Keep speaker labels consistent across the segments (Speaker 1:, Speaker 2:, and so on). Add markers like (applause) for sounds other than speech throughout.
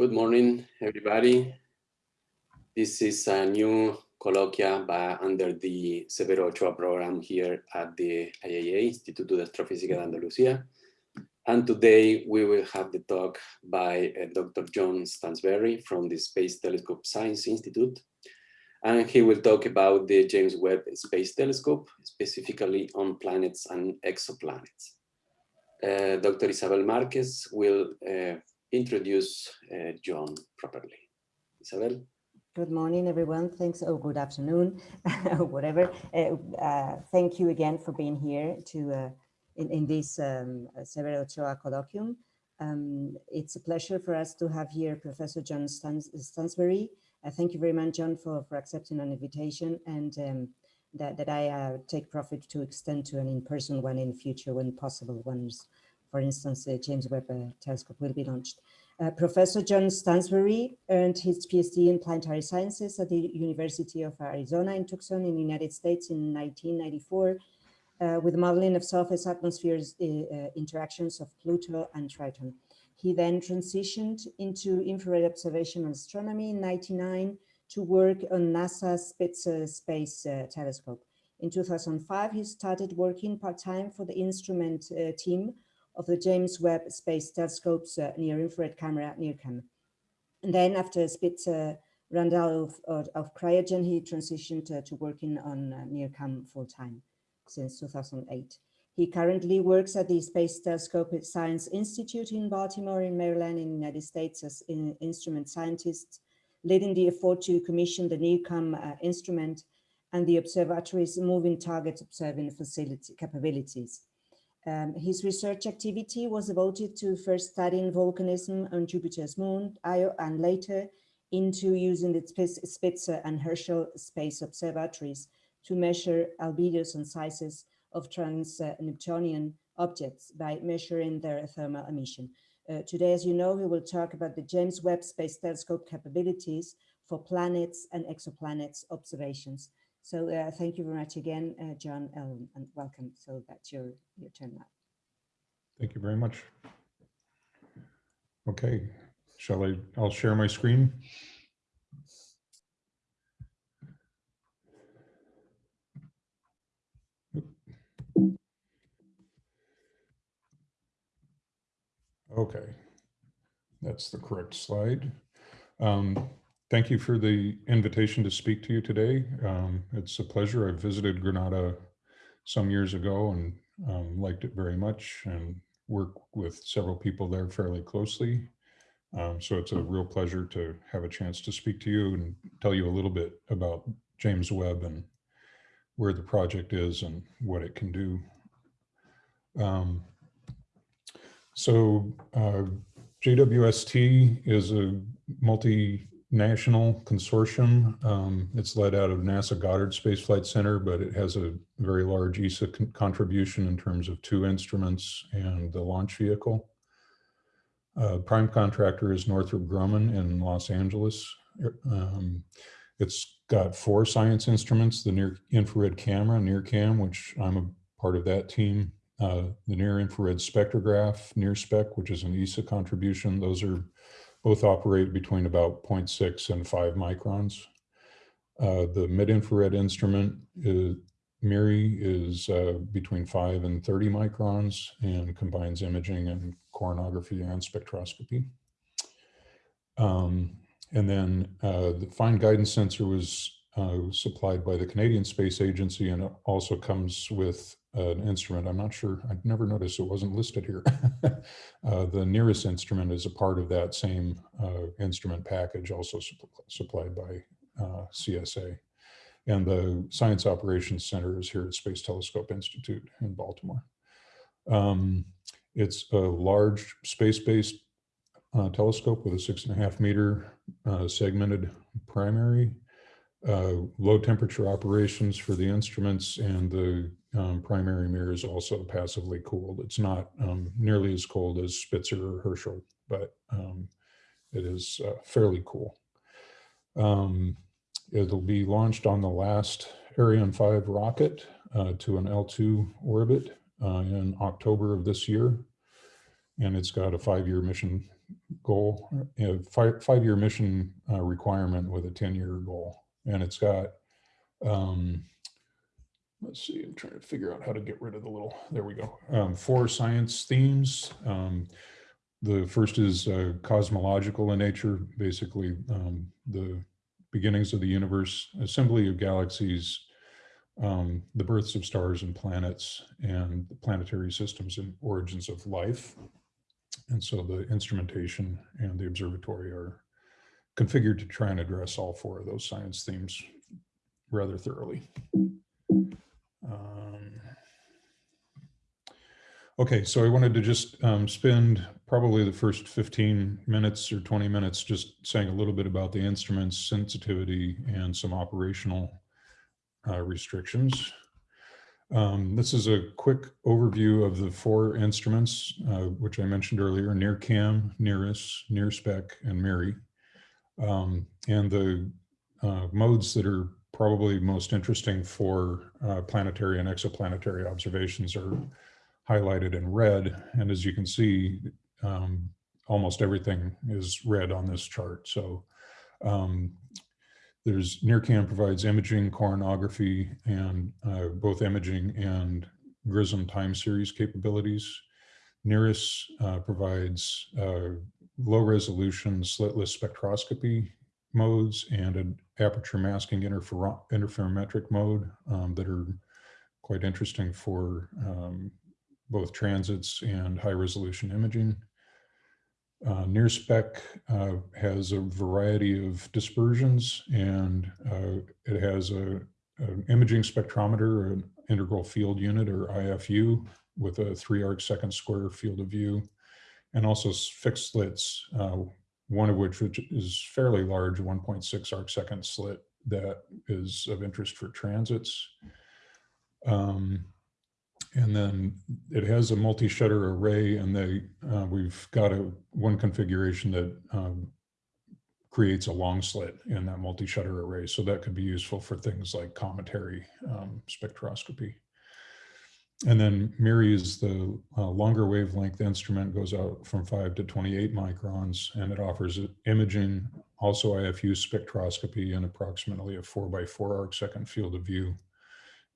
Speaker 1: Good morning, everybody. This is a new colloquia by, under the Severo Ochoa program here at the IAA, Instituto de Astrofísica de Andalucía. And today we will have the talk by uh, Dr. John Stansberry from the Space Telescope Science Institute. And he will talk about the James Webb Space Telescope, specifically on planets and exoplanets. Uh, Dr. Isabel Marquez will uh, introduce uh, John properly. Isabel?
Speaker 2: Good morning, everyone. Thanks. Oh, good afternoon, (laughs) whatever. Uh, uh, thank you again for being here to uh, in, in this um, Severo Ochoa colloquium. Um, it's a pleasure for us to have here Professor John Stans Stansberry. Uh, thank you very much, John, for, for accepting an invitation and um, that, that I uh, take profit to extend to an in-person one in future when possible, once for instance, the James Webb uh, Telescope will be launched. Uh, Professor John Stansberry earned his PhD in planetary sciences at the University of Arizona in Tucson in the United States in 1994 uh, with modeling of surface atmospheres uh, uh, interactions of Pluto and Triton. He then transitioned into infrared observation and astronomy in 99 to work on NASA's Spitzer Space uh, Telescope. In 2005, he started working part-time for the instrument team of the James Webb Space Telescope's uh, near-infrared camera, at NIRCam. And then after Spitzer ran out of, of, of, cryogen, he transitioned uh, to working on uh, NIRCam full-time since 2008. He currently works at the Space Telescope Science Institute in Baltimore in Maryland in the United States as an instrument scientist, leading the effort to commission the NIRCam uh, instrument and the observatory's moving target observing facility capabilities. Um, his research activity was devoted to first studying volcanism on Jupiter's moon, Io, and later into using the Spitzer and Herschel space observatories to measure albedos and sizes of trans-Neptunian objects by measuring their thermal emission. Uh, today, as you know, we will talk about the James Webb Space Telescope capabilities for planets and exoplanets observations. So uh, thank you very much again, uh, John, um, and welcome. So that's your, your turn now.
Speaker 3: Thank you very much. Okay, shall I, I'll share my screen. Okay, that's the correct slide. Um, Thank you for the invitation to speak to you today. Um, it's a pleasure. I visited Granada some years ago and um, liked it very much and work with several people there fairly closely. Um, so it's a real pleasure to have a chance to speak to you and tell you a little bit about James Webb and where the project is and what it can do. Um, so uh, JWST is a multi national consortium. Um, it's led out of NASA Goddard Space Flight Center, but it has a very large ESA con contribution in terms of two instruments and the launch vehicle. Uh, prime contractor is Northrop Grumman in Los Angeles. Um, it's got four science instruments, the near infrared camera, NIRCam, which I'm a part of that team, uh, the near infrared spectrograph, NIRSpec, which is an ESA contribution. Those are both operate between about 0.6 and 5 microns. Uh, the mid-infrared instrument, is, MIRI, is uh, between 5 and 30 microns and combines imaging and coronography and spectroscopy. Um, and then uh, the fine guidance sensor was uh, supplied by the Canadian Space Agency and also comes with an instrument. I'm not sure, I've never noticed it wasn't listed here. (laughs) uh, the NIRISS instrument is a part of that same uh, instrument package, also su supplied by uh, CSA. And the Science Operations Center is here at Space Telescope Institute in Baltimore. Um, it's a large space-based uh, telescope with a six and a half meter uh, segmented primary uh, low temperature operations for the instruments and the um, primary mirror is also passively cooled. It's not um, nearly as cold as Spitzer or Herschel, but um, it is uh, fairly cool. Um, it'll be launched on the last Ariane 5 rocket uh, to an L2 orbit uh, in October of this year. And it's got a five-year mission goal, a five, five-year mission uh, requirement with a 10-year goal. And it's got, um, let's see, I'm trying to figure out how to get rid of the little, there we go. Um, four science themes. Um, the first is uh, cosmological in nature, basically um, the beginnings of the universe, assembly of galaxies, um, the births of stars and planets, and the planetary systems and origins of life. And so the instrumentation and the observatory are configured to try and address all four of those science themes rather thoroughly. Um, okay, so I wanted to just um, spend probably the first 15 minutes or 20 minutes just saying a little bit about the instruments, sensitivity, and some operational uh, restrictions. Um, this is a quick overview of the four instruments, uh, which I mentioned earlier, NIRCam, NIRISS, NIRSPEC, and MIRI. Um, and the uh, modes that are probably most interesting for uh, planetary and exoplanetary observations are highlighted in red. And as you can see, um, almost everything is red on this chart. So um, there's NIRCam provides imaging, coronagraphy, and uh, both imaging and GRISM time series capabilities. NIRISS uh, provides uh, low resolution slitless spectroscopy modes and an aperture masking interfer interferometric mode um, that are quite interesting for um, both transits and high resolution imaging. Uh, NIRSPEC uh, has a variety of dispersions and uh, it has a, an imaging spectrometer, an integral field unit or IFU with a three arc second square field of view and also fixed slits, uh, one of which, which is fairly large, 1.6 arc second slit that is of interest for transits. Um, and then it has a multi-shutter array and they uh, we've got a one configuration that um, creates a long slit in that multi-shutter array. So that could be useful for things like cometary um, spectroscopy. And then MIRI is the uh, longer wavelength instrument goes out from 5 to 28 microns and it offers imaging, also IFU spectroscopy and approximately a 4 by 4 arc second field of view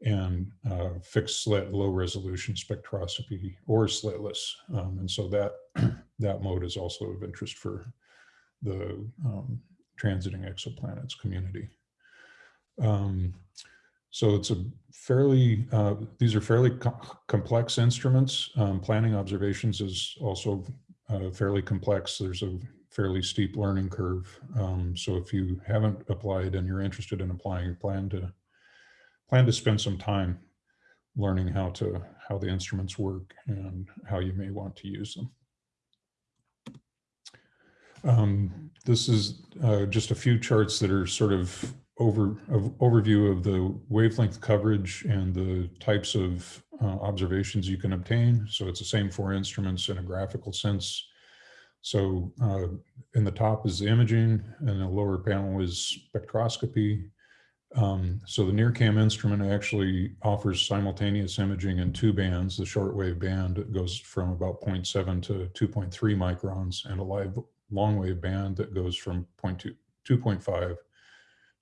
Speaker 3: and uh, fixed slit low resolution spectroscopy or slitless. Um, and so that, (clears throat) that mode is also of interest for the um, transiting exoplanets community. Um, so it's a fairly, uh, these are fairly co complex instruments. Um, planning observations is also uh, fairly complex. There's a fairly steep learning curve. Um, so if you haven't applied and you're interested in applying, plan to plan to spend some time learning how to how the instruments work and how you may want to use them. Um, this is uh, just a few charts that are sort of over of overview of the wavelength coverage and the types of uh, observations you can obtain. So it's the same four instruments in a graphical sense. So uh, in the top is the imaging and the lower panel is spectroscopy. Um, so the NIRCam instrument actually offers simultaneous imaging in two bands. The shortwave band goes from about 0.7 to 2.3 microns and a live long wave band that goes from 0.2, 2.5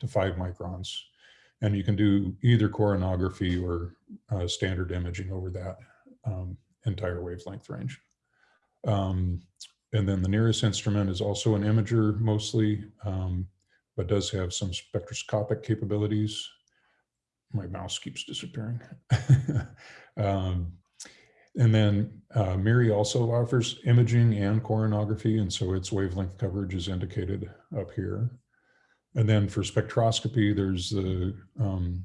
Speaker 3: to 5 microns. And you can do either coronography or uh, standard imaging over that um, entire wavelength range. Um, and then the NIRISS instrument is also an imager mostly. Um, but does have some spectroscopic capabilities. My mouse keeps disappearing. (laughs) um, and then uh, MIRI also offers imaging and coronography, and so its wavelength coverage is indicated up here. And then for spectroscopy, there's the um,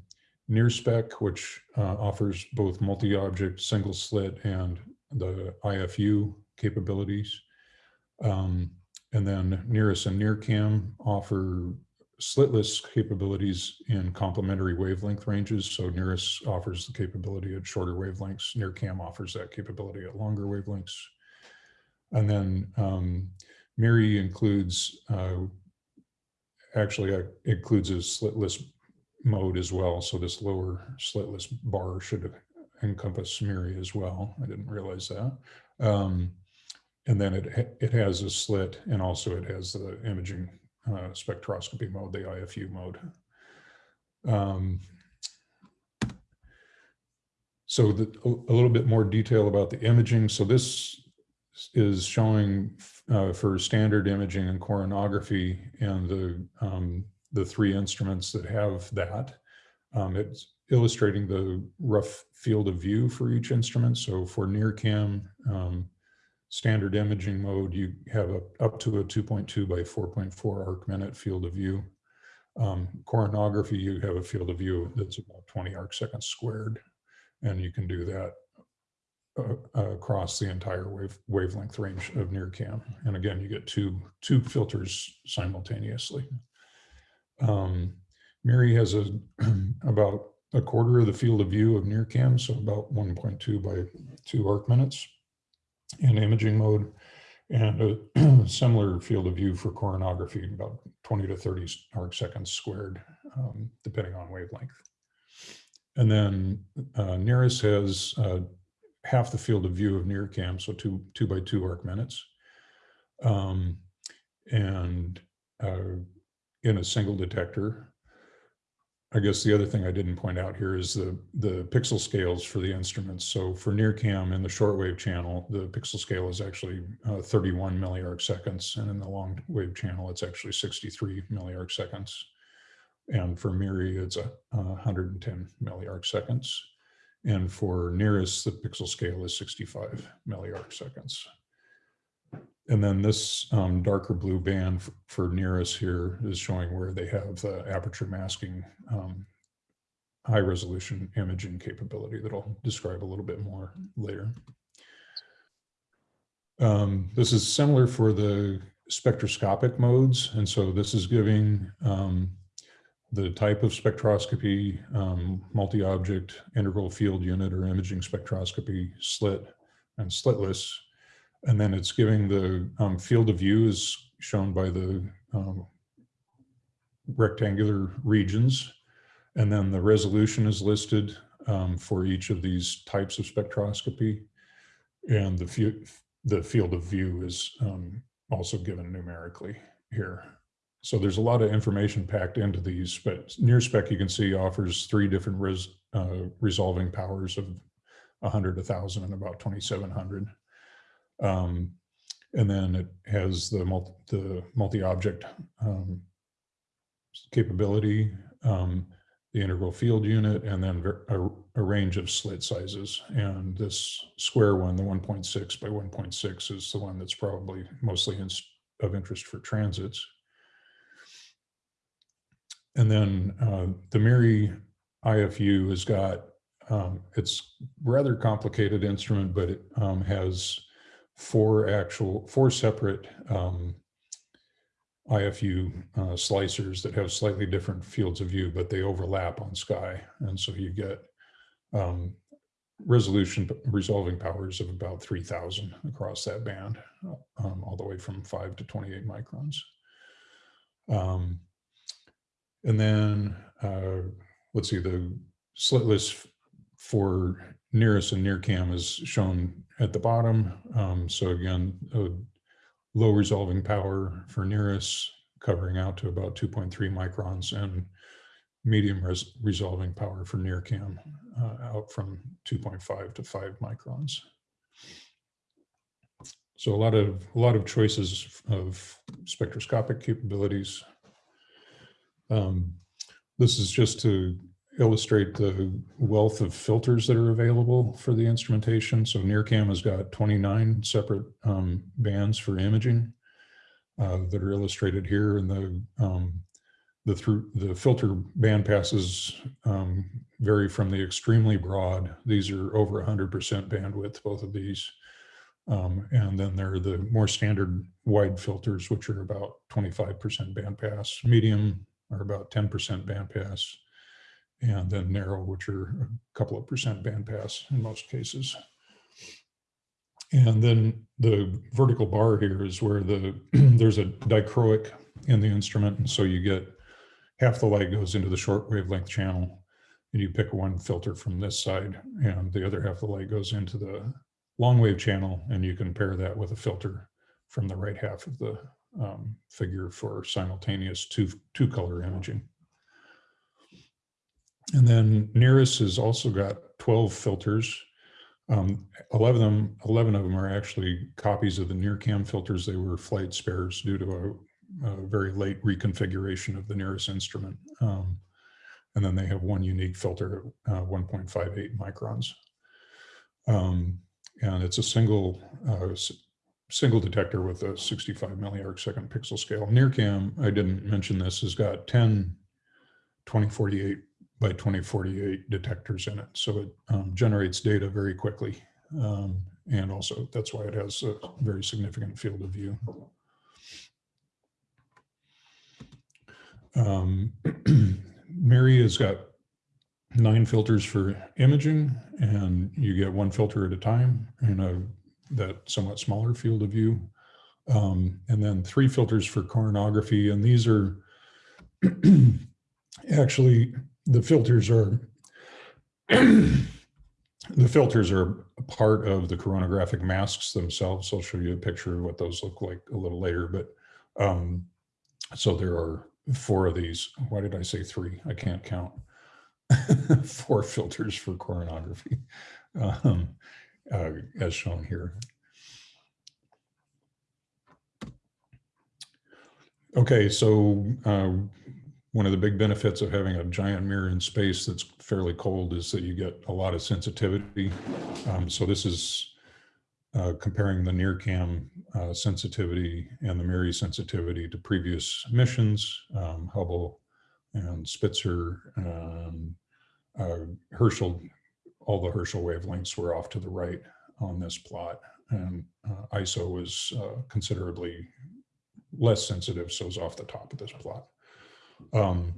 Speaker 3: NIRSPEC, which uh, offers both multi-object single slit and the IFU capabilities. Um, and then NIRISS and NIRCam offer slitless capabilities in complementary wavelength ranges. So NIRISS offers the capability at shorter wavelengths. NIRCam offers that capability at longer wavelengths. And then um, MIRI includes, uh, actually uh, includes a slitless mode as well. So this lower slitless bar should encompass MIRI as well. I didn't realize that. Um, and then it, it has a slit and also it has the imaging uh, spectroscopy mode, the IFU mode. Um, so the, a little bit more detail about the imaging. So this is showing uh, for standard imaging and coronography and the, um, the three instruments that have that. Um, it's illustrating the rough field of view for each instrument. So for NIRCam, um, standard imaging mode, you have a, up to a 2.2 by 4.4 arc minute field of view. Um, coronography, you have a field of view that's about 20 arc seconds squared. And you can do that across the entire wave, wavelength range of NIRCam. And again, you get two, two filters simultaneously. Um, MIRI has a (clears throat) about a quarter of the field of view of NIRCam, so about 1.2 by 2 arc minutes in imaging mode, and a (clears throat) similar field of view for coronography, about 20 to 30 arc seconds squared, um, depending on wavelength. And then uh, NIRISS has uh, half the field of view of NIRCam, so two, two by two arc minutes. Um, and uh, in a single detector. I guess the other thing I didn't point out here is the, the pixel scales for the instruments. So for NIRCam in the shortwave channel, the pixel scale is actually uh, 31 milliarc seconds. And in the long wave channel, it's actually 63 milliarc seconds. And for MIRI, it's a, uh, 110 milliarc seconds. And for NIRISS, the pixel scale is 65 milliarc seconds. And then this um, darker blue band for NIRISS here is showing where they have the aperture masking um, high resolution imaging capability that I'll describe a little bit more later. Um, this is similar for the spectroscopic modes. And so this is giving um, the type of spectroscopy, um, multi-object integral field unit or imaging spectroscopy slit and slitless. And then it's giving the um, field of view is shown by the um, rectangular regions. And then the resolution is listed um, for each of these types of spectroscopy. And the, the field of view is um, also given numerically here. So there's a lot of information packed into these, but NIRSpec you can see offers three different res, uh, resolving powers of 100, 1000, and about 2700. Um, and then it has the multi, the multi-object um, capability, um, the integral field unit, and then a, a range of slit sizes. And this square one, the 1.6 by 1.6 is the one that's probably mostly in, of interest for transits. And then uh, the MIRI IFU has got, um, it's rather complicated instrument, but it um, has four actual, four separate um, IFU uh, slicers that have slightly different fields of view, but they overlap on sky. And so you get um, resolution resolving powers of about 3000 across that band, um, all the way from five to 28 microns. Um, and then, uh, let's see, the slitless for NIRISS and NIRCam is shown at the bottom. Um, so again, a low resolving power for NIRISS covering out to about 2.3 microns and medium res resolving power for NIRCam uh, out from 2.5 to 5 microns. So a lot of a lot of choices of spectroscopic capabilities. Um, this is just to illustrate the wealth of filters that are available for the instrumentation. So NIRCam has got 29 separate um, bands for imaging uh, that are illustrated here. And the um, the through the filter band passes um, vary from the extremely broad. These are over 100% bandwidth, both of these. Um, and then there are the more standard wide filters, which are about 25% bandpass. Medium are about 10% bandpass and then narrow, which are a couple of percent bandpass in most cases. And then the vertical bar here is where the (clears throat) there's a dichroic in the instrument. And so you get half the light goes into the short wavelength channel and you pick one filter from this side and the other half of the light goes into the long wave channel, and you can pair that with a filter from the right half of the um, figure for simultaneous two, two color imaging. And then NIRISS has also got 12 filters. Um, 11, of them, 11 of them are actually copies of the NIRCam filters. They were flight spares due to a, a very late reconfiguration of the NIRISS instrument. Um, and then they have one unique filter at uh, 1.58 microns. Um, and it's a single uh, single detector with a 65 milliarc second pixel scale. NIRCam, I didn't mention this, has got 10 2048 by 2048 detectors in it. So it um, generates data very quickly. Um, and also that's why it has a very significant field of view. Um, (clears throat) MIRI has got nine filters for imaging and you get one filter at a time in a that somewhat smaller field of view. Um, and then three filters for coronography. And these are (clears throat) actually, the filters are, (clears throat) the filters are part of the coronographic masks themselves. I'll show you a picture of what those look like a little later. But um, so there are four of these. Why did I say three? I can't count. (laughs) four filters for coronography, (laughs) um, uh, as shown here. Okay, so uh, one of the big benefits of having a giant mirror in space that's fairly cold is that you get a lot of sensitivity. Um, so this is uh, comparing the NIRCam uh, sensitivity and the MIRI sensitivity to previous missions, um, Hubble and Spitzer, um, uh, Herschel, all the Herschel wavelengths were off to the right on this plot. And uh, ISO was uh, considerably less sensitive, so it's off the top of this plot. Um,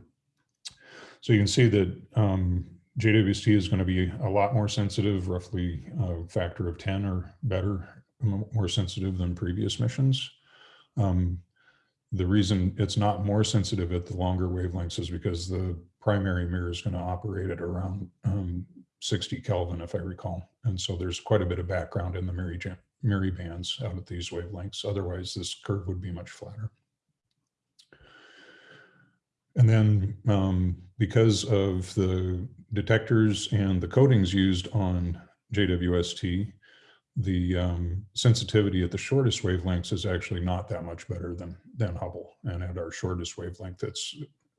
Speaker 3: so you can see that um, JWST is going to be a lot more sensitive, roughly a factor of 10 or better, more sensitive than previous missions. Um, the reason it's not more sensitive at the longer wavelengths is because the primary mirror is going to operate at around um, 60 Kelvin, if I recall. And so there's quite a bit of background in the MIRI, MIRI bands out at these wavelengths. Otherwise, this curve would be much flatter. And then um, because of the detectors and the coatings used on JWST, the um, sensitivity at the shortest wavelengths is actually not that much better than, than Hubble. And at our shortest wavelength, that's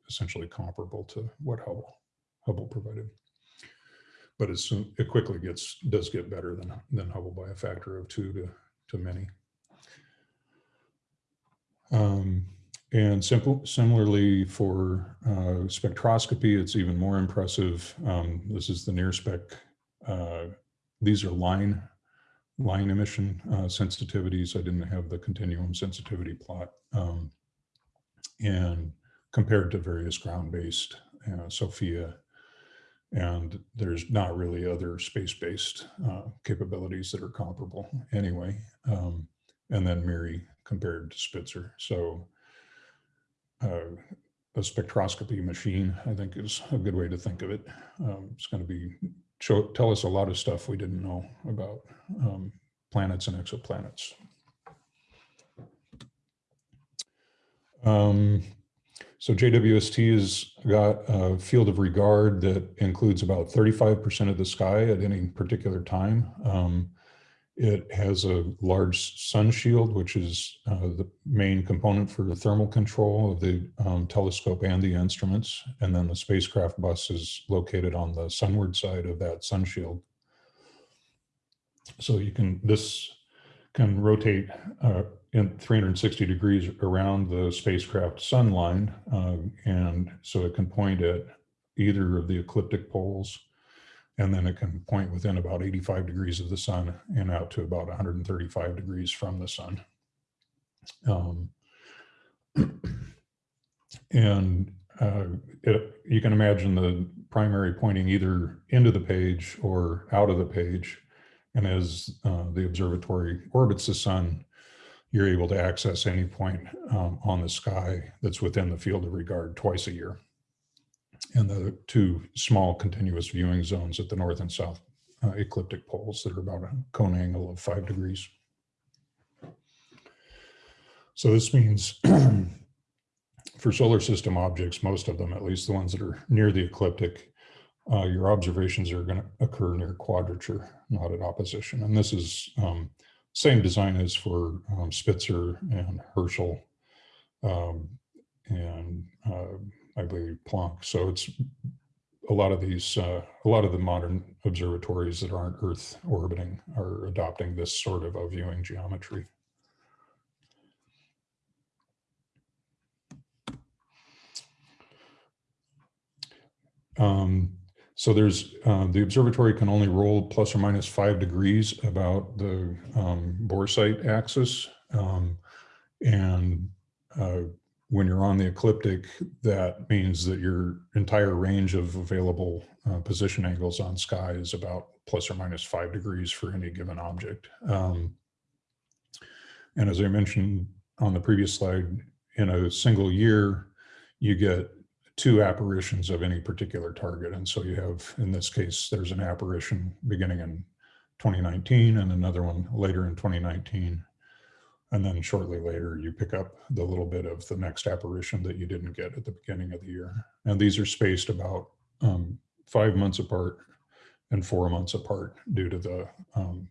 Speaker 3: essentially comparable to what Hubble, Hubble provided. But it, quickly gets does get better than, than Hubble by a factor of two to, to many. Um, and simple, similarly for uh, spectroscopy, it's even more impressive. Um, this is the NIRSpec. Uh, these are line line emission uh, sensitivities. I didn't have the continuum sensitivity plot. Um, and compared to various ground-based uh, SOFIA, and there's not really other space-based uh, capabilities that are comparable anyway. Um, and then MIRI compared to Spitzer. So uh, a spectroscopy machine, I think is a good way to think of it. Um, it's going to be show, tell us a lot of stuff we didn't know about um, planets and exoplanets. So JWST has got a field of regard that includes about 35% of the sky at any particular time. Um, it has a large sun shield, which is uh, the main component for the thermal control of the um, telescope and the instruments. And then the spacecraft bus is located on the sunward side of that sun shield. So you can, this can rotate uh, in 360 degrees around the spacecraft sun line. Uh, and so it can point at either of the ecliptic poles and then it can point within about 85 degrees of the sun and out to about 135 degrees from the sun. Um, (clears throat) and uh, it, you can imagine the primary pointing either into the page or out of the page. And as uh, the observatory orbits the sun, you're able to access any point um, on the sky that's within the field of regard twice a year and the two small continuous viewing zones at the north and south uh, ecliptic poles that are about a cone angle of five degrees. So this means (clears throat) for solar system objects, most of them, at least the ones that are near the ecliptic, uh, your observations are going to occur near quadrature, not at opposition. And this is um, same design as for um, Spitzer and Herschel um, and uh, I believe Planck. So it's a lot of these, uh, a lot of the modern observatories that aren't Earth orbiting are adopting this sort of a viewing geometry. Um, so there's, uh, the observatory can only roll plus or minus five degrees about the um, Boresight axis. Um, and uh, when you're on the ecliptic, that means that your entire range of available uh, position angles on sky is about plus or minus five degrees for any given object. Um, and as I mentioned on the previous slide, in a single year, you get two apparitions of any particular target. And so you have, in this case, there's an apparition beginning in 2019 and another one later in 2019. And then shortly later, you pick up the little bit of the next apparition that you didn't get at the beginning of the year. And these are spaced about um, five months apart and four months apart due to the um,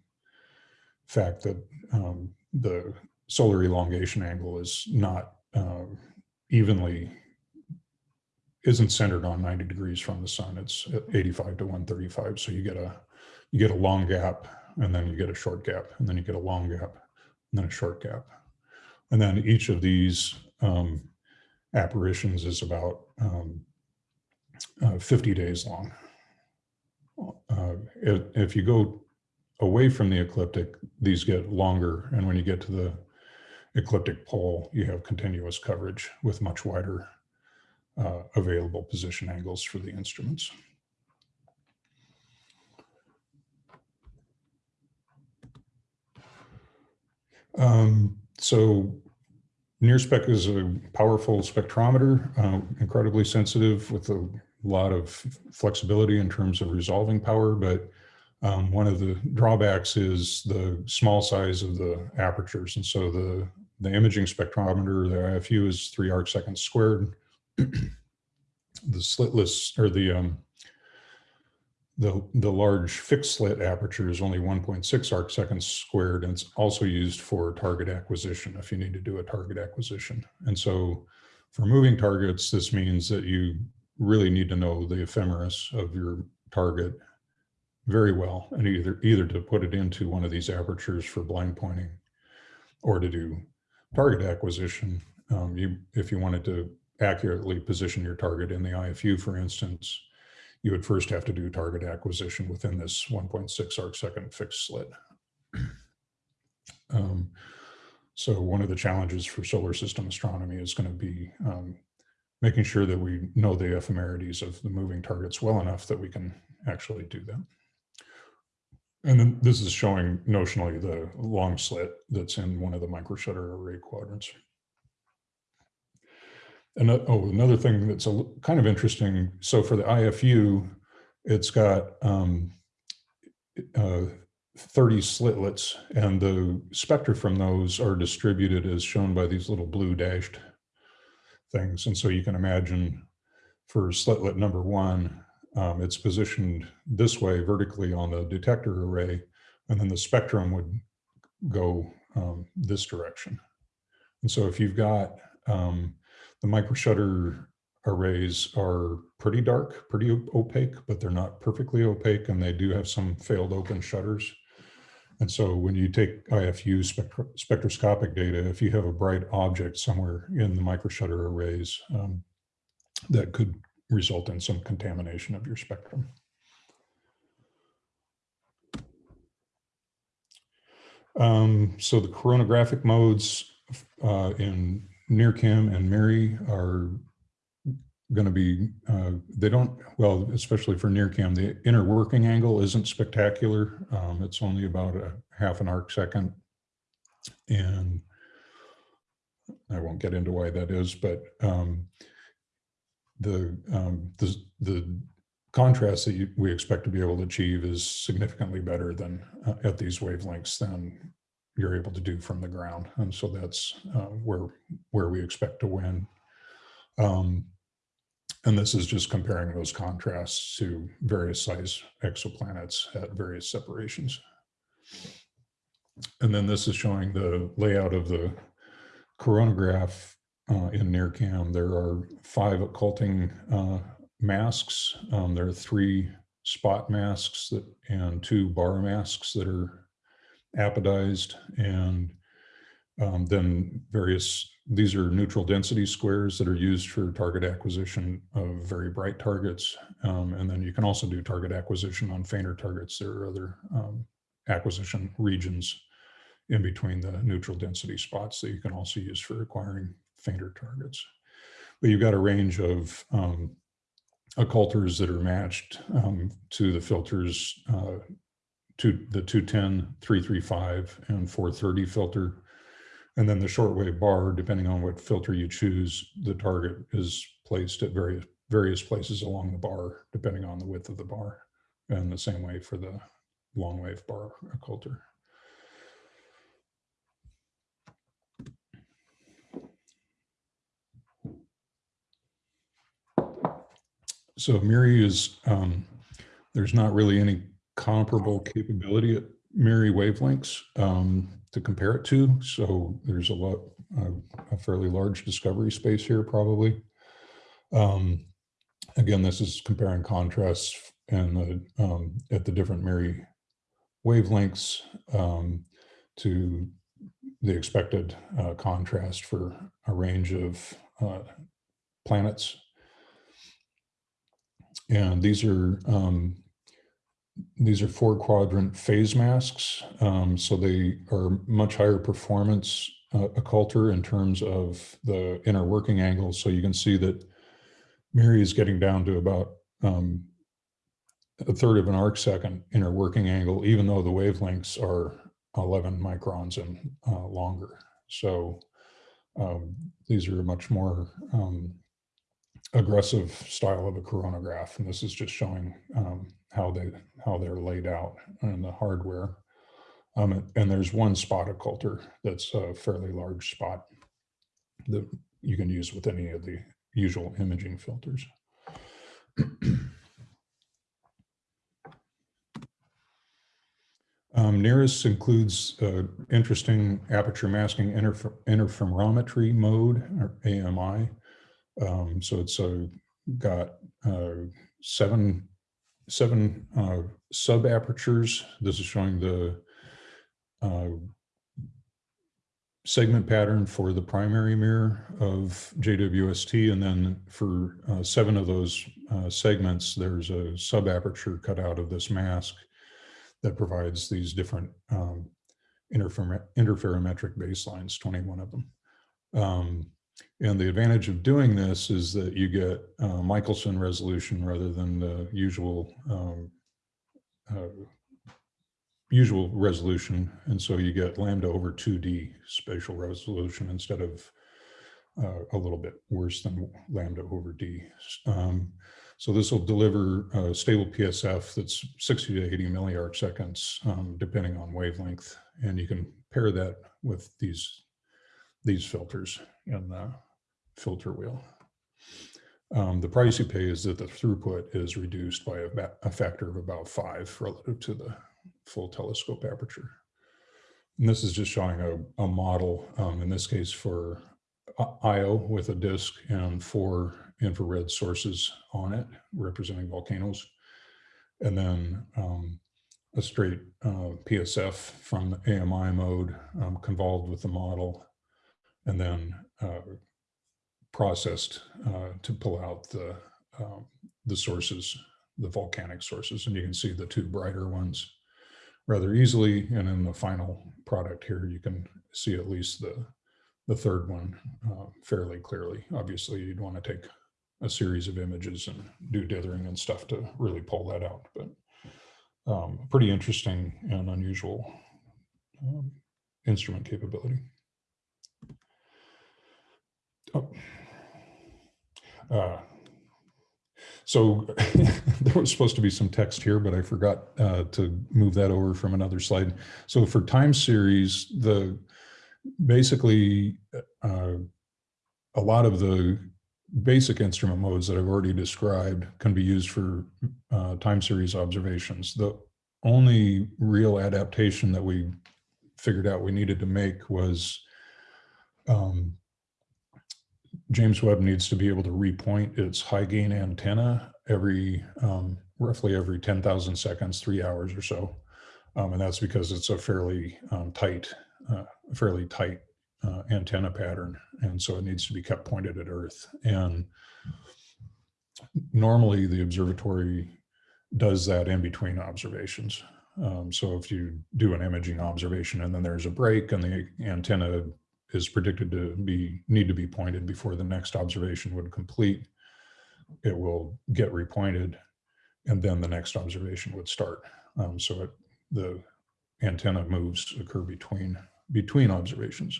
Speaker 3: fact that um, the solar elongation angle is not uh, evenly, isn't centered on 90 degrees from the sun. It's 85 to 135. So you get a, you get a long gap and then you get a short gap and then you get a long gap and then a short gap. And then each of these um, apparitions is about um, uh, 50 days long. Uh, if, if, you go away from the ecliptic, these get longer. And when you get to the ecliptic pole, you have continuous coverage with much wider uh, available position angles for the instruments. Um, so NIRSpec is a powerful spectrometer, uh, incredibly sensitive with a lot of flexibility in terms of resolving power, but um, one of the drawbacks is the small size of the apertures. And so the, the imaging spectrometer, the IFU is three arc seconds squared. The slitless or the um, the, the large fixed slit aperture is only 1.6 arc seconds squared, and it's also used for target acquisition if you need to do a target acquisition. And so for moving targets, this means that you really need to know the ephemeris of your target very well, and either, either to put it into one of these apertures for blind pointing or to do target acquisition. Um, you, if you wanted to accurately position your target in the IFU, for instance, you would first have to do target acquisition within this 1.6 arc second fixed slit. Um, so one of the challenges for solar system astronomy is going to be um, making sure that we know the ephemerides of the moving targets well enough that we can actually do that. And then this is showing notionally the long slit that's in one of the microshutter array quadrants. And oh, another thing that's a kind of interesting. So for the IFU, it's got um, uh, 30 slitlets and the spectra from those are distributed as shown by these little blue dashed things. And so you can imagine for slitlet number one, um, it's positioned this way vertically on the detector array, and then the spectrum would go um, this direction. And so if you've got um, the microshutter arrays are pretty dark, pretty opaque, but they're not perfectly opaque and they do have some failed open shutters. And so when you take IFU spectro spectroscopic data, if you have a bright object somewhere in the microshutter arrays, um, that could result in some contamination of your spectrum. Um, so the coronagraphic modes uh, in NIRCam and MIRI are going to be, uh, they don't, well, especially for NIRCam, the inner working angle isn't spectacular. Um, it's only about a half an arc second. And I won't get into why that is, but um, the, um, the, the contrast that you, we expect to be able to achieve is significantly better than uh, at these wavelengths than you're able to do from the ground. And so that's uh, where, where we expect to win. Um, and this is just comparing those contrasts to various size exoplanets at various separations. And then this is showing the layout of the coronagraph uh, in NIRCam. There are five occulting uh, masks. Um, there are three spot masks that, and two bar masks that are apodized and um, then various, these are neutral density squares that are used for target acquisition of very bright targets. Um, and then you can also do target acquisition on fainter targets. There are other um, acquisition regions in between the neutral density spots that you can also use for acquiring fainter targets. But you've got a range of um, occulters that are matched um, to the filters, uh, to the 210, 335, and 430 filter. And then the shortwave bar, depending on what filter you choose, the target is placed at various various places along the bar, depending on the width of the bar. And the same way for the long wave bar occulter. So MIRI is, um, there's not really any comparable capability at MIRI wavelengths um, to compare it to. So there's a lot, uh, a fairly large discovery space here probably. Um, again, this is comparing contrasts and the, um, at the different MIRI wavelengths um, to the expected uh, contrast for a range of uh, planets and these are um, these are four quadrant phase masks. Um, so they are much higher performance uh, occulter in terms of the inner working angles. So you can see that MIRI is getting down to about um, a third of an arc second inner working angle, even though the wavelengths are 11 microns and uh, longer. So um, these are a much more um, aggressive style of a coronagraph. And this is just showing um, how they how they're laid out and the hardware. Um, and there's one spot occulter that's a fairly large spot that you can use with any of the usual imaging filters. (clears throat) Um, NIRISS includes uh, interesting aperture masking interfer interferometry mode, or AMI, um, so it's uh, got uh, seven seven uh, sub apertures. This is showing the uh, segment pattern for the primary mirror of JWST. And then for uh, seven of those uh, segments, there's a sub aperture cut out of this mask that provides these different um, interfer interferometric baselines, 21 of them. Um, and the advantage of doing this is that you get uh, Michelson resolution rather than the usual um, uh, usual resolution. And so you get lambda over 2D spatial resolution instead of uh, a little bit worse than lambda over D. Um, so this will deliver stable PSF that's 60 to 80 milliarc seconds, um, depending on wavelength. And you can pair that with these, these filters in the filter wheel. Um, the price you pay is that the throughput is reduced by a, a, factor of about five relative to the full telescope aperture. And this is just showing a, a model, um, in this case for Io with a disk and four infrared sources on it representing volcanoes. And then um, a straight uh, PSF from the AMI mode um, convolved with the model and then uh, processed uh, to pull out the um, the sources, the volcanic sources, and you can see the two brighter ones rather easily. And in the final product here, you can see at least the the third one uh, fairly clearly. Obviously, you'd want to take a series of images and do dithering and stuff to really pull that out, but um, pretty interesting and unusual um, instrument capability. Oh. Uh, So (laughs) there was supposed to be some text here, but I forgot uh, to move that over from another slide. So for time series, the basically uh, a lot of the basic instrument modes that I've already described can be used for uh, time series observations. The only real adaptation that we figured out we needed to make was um, James Webb needs to be able to repoint its high gain antenna every um, roughly every 10,000 seconds, three hours or so. Um, and that's because it's a fairly um, tight, uh, fairly tight uh, antenna pattern. And so it needs to be kept pointed at Earth. And normally the observatory does that in between observations. Um, so if you do an imaging observation and then there's a break and the antenna is predicted to be need to be pointed before the next observation would complete, it will get repointed and then the next observation would start. Um, so it, the antenna moves occur between between observations.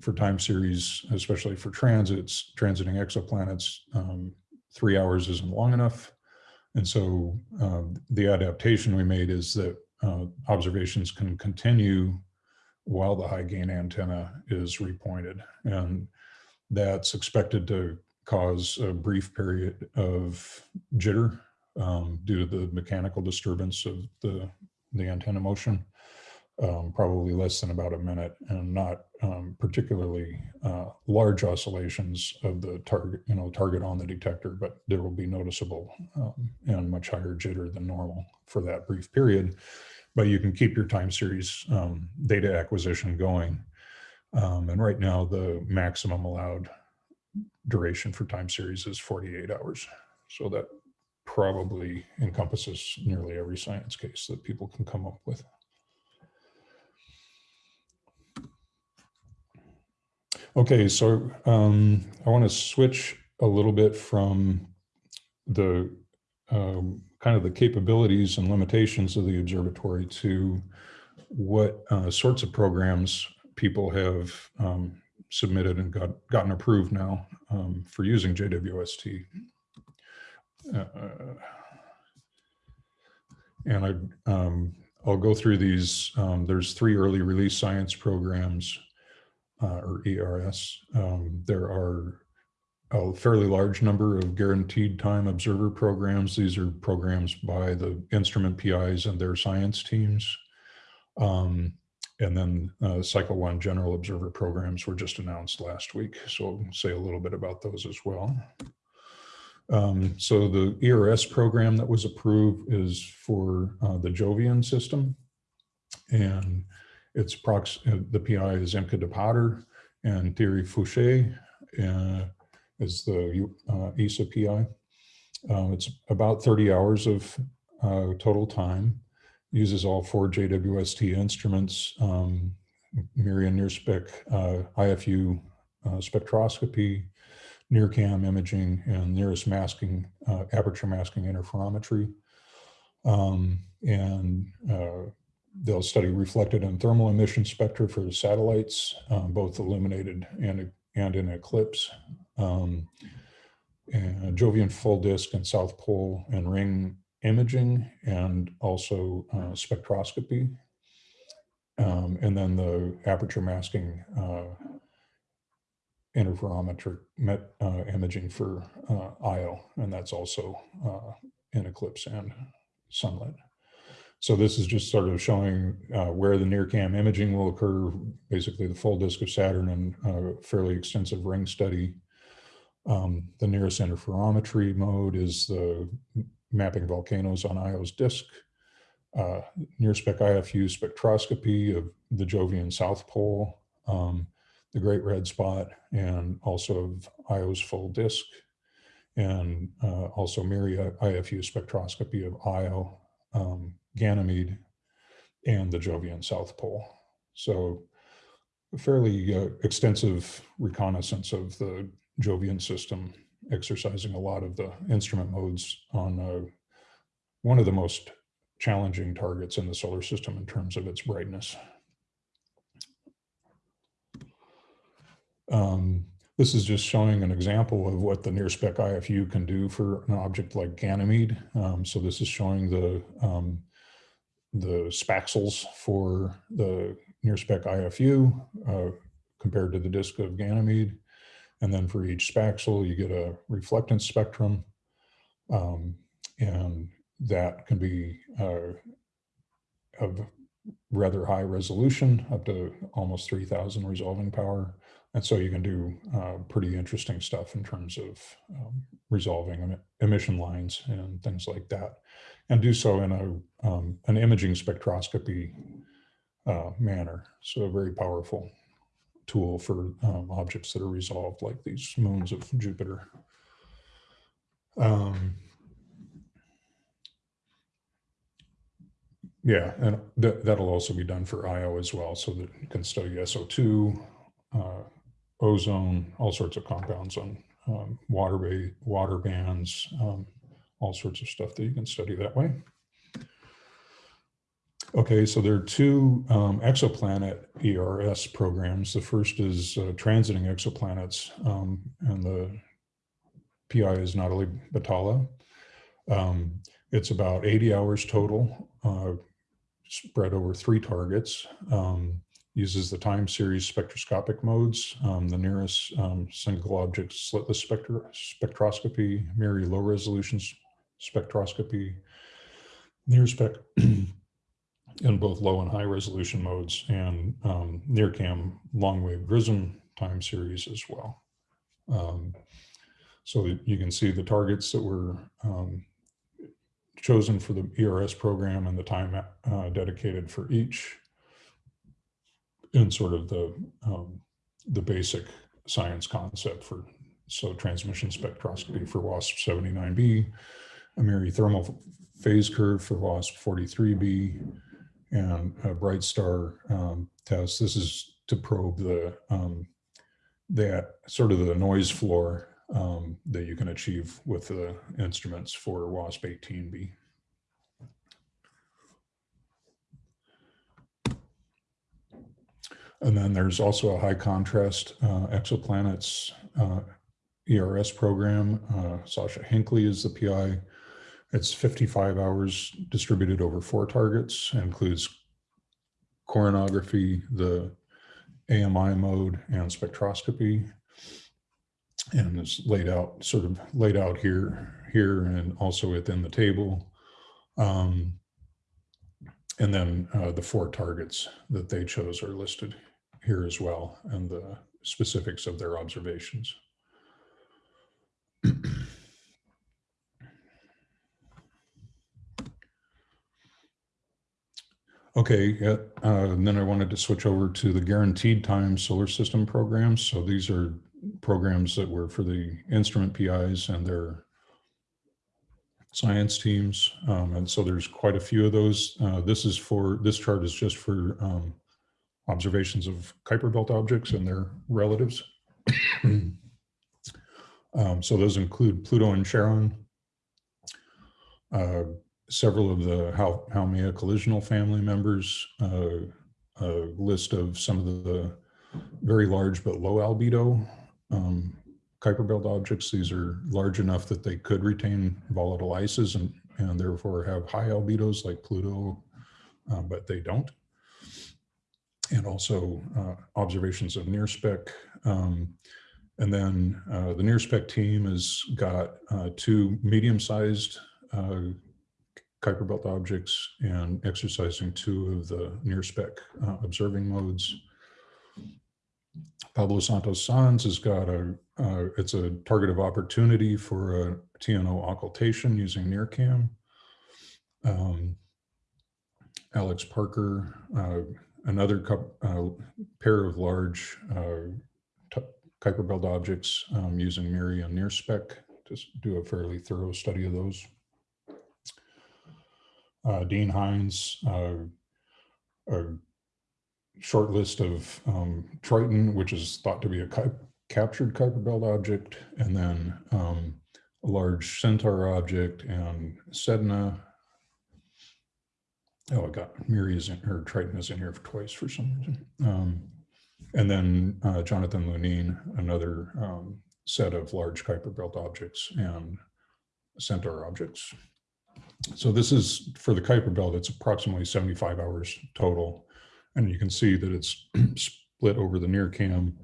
Speaker 3: For time series, especially for transits, transiting exoplanets, um, three hours isn't long enough. And so uh, the adaptation we made is that uh, observations can continue while the high gain antenna is repointed. And that's expected to cause a brief period of jitter um, due to the mechanical disturbance of the, the antenna motion, um, probably less than about a minute and not um, particularly uh, large oscillations of the target, you know, target on the detector, but there will be noticeable um, and much higher jitter than normal for that brief period but you can keep your time series um, data acquisition going. Um, and right now the maximum allowed duration for time series is 48 hours. So that probably encompasses nearly every science case that people can come up with. Okay, so um, I want to switch a little bit from the um, kind of the capabilities and limitations of the observatory to what uh, sorts of programs people have um, submitted and got gotten approved now um, for using JWST. Uh, and I, um, I'll go through these. Um, there's three early release science programs, uh, or ERS. Um, there are a fairly large number of guaranteed time observer programs. These are programs by the instrument PIs and their science teams. Um, and then uh, cycle one general observer programs were just announced last week. So I'll say a little bit about those as well. Um, so the ERS program that was approved is for uh, the Jovian system. And it's prox uh, the PI is Imke de Pater and Thierry Fouchet. Uh, is the uh, ESA PI. Um, it's about 30 hours of uh, total time, uses all four JWST instruments, um, MIRI and NIRSpec, uh, IFU uh, spectroscopy, NIRCam imaging, and NIRISS masking, uh, aperture masking interferometry. Um, and uh, they'll study reflected and thermal emission spectra for the satellites, um, both illuminated and, and in eclipse um, Jovian full disk and South Pole and ring imaging and also uh, spectroscopy. Um, and then the aperture masking uh, interferometric met, uh, imaging for uh, IO, and that's also uh, in eclipse and sunlit. So this is just sort of showing uh, where the NIRCam imaging will occur, basically the full disk of Saturn and a fairly extensive ring study um, the NIRISS interferometry mode is the mapping volcanoes on Io's disk. Uh, NIRSpec IFU spectroscopy of the Jovian South Pole, um, the Great Red Spot, and also of Io's full disk, and uh, also MIRI IFU spectroscopy of Io, um, Ganymede, and the Jovian South Pole. So a fairly uh, extensive reconnaissance of the Jovian system, exercising a lot of the instrument modes on uh, one of the most challenging targets in the solar system in terms of its brightness. Um, This is just showing an example of what the NIRSpec IFU can do for an object like Ganymede. Um, so this is showing the um, the spaxels for the NIRSpec IFU uh, compared to the disk of Ganymede. And then for each spaxel, you get a reflectance spectrum. Um, and that can be uh, of rather high resolution, up to almost 3000 resolving power. And so you can do uh, pretty interesting stuff in terms of um, resolving em emission lines and things like that, and do so in a um, an imaging spectroscopy uh, manner. So very powerful tool for um, objects that are resolved like these moons of Jupiter. Um, yeah, and that, that'll also be done for IO as well, so that you can study SO2, uh, ozone, all sorts of compounds on um, water, water bands, um, all sorts of stuff that you can study that way. Okay, so there are two um, exoplanet ERS programs. The first is uh, transiting exoplanets, um, and the PI is Natalie Batalha. Um, it's about 80 hours total, uh, spread over three targets. Um, uses the time series spectroscopic modes, um, the NIRISS um, single object slitless spectro spectroscopy, MIRI low resolution spectroscopy, NIRSpec (clears throat) in both low and high resolution modes and um, NIRCam long wave GRISM time series as well. Um, so you can see the targets that were um, chosen for the ERS program and the time uh, dedicated for each in sort of the um, the basic science concept for so transmission spectroscopy for WASP 79b, a MIRI thermal phase curve for WASP 43b, and a bright star um, test. This is to probe the um, that sort of the noise floor um, that you can achieve with the instruments for WASP 18b. And then there's also a high contrast uh, exoplanets uh, ERS program. Uh, Sasha Hinkley is the PI. It's 55 hours distributed over four targets, includes coronagraphy, the AMI mode, and spectroscopy. And it's laid out, sort of laid out here, here, and also within the table. Um, and then uh, the four targets that they chose are listed here as well, and the specifics of their observations. (clears throat) Okay, uh, and then I wanted to switch over to the guaranteed time solar system programs. So these are programs that were for the instrument PIs and their science teams. Um, and so there's quite a few of those. Uh, this is for, this chart is just for um, observations of Kuiper belt objects and their relatives. (clears throat) um, so those include Pluto and Charon, uh, several of the Haumea collisional family members, uh, a list of some of the very large but low albedo um, Kuiper belt objects. These are large enough that they could retain volatile ices and, and therefore have high albedos like Pluto, uh, but they don't. And also uh, observations of NIRSpec. Um, and then uh, the NIRSpec team has got uh, two medium-sized uh, Kuiper belt objects and exercising two of the NIRSpec uh, observing modes. Pablo Santos Sanz has got a, uh, it's a target of opportunity for a TNO occultation using NIRCam. Um, Alex Parker, uh, another uh, pair of large uh, Kuiper belt objects um, using MIRI and NIRSpec to do a fairly thorough study of those uh, Dean Hines, uh, a short list of um, Triton, which is thought to be a captured Kuiper belt object, and then um, a large Centaur object and Sedna. Oh, I got MIRI is in, or Triton is in here twice for some reason. Um, And then uh, Jonathan Lunine, another um, set of large Kuiper belt objects and Centaur objects. So this is for the Kuiper belt, it's approximately 75 hours total. And you can see that it's (clears throat) split over the NIRCam,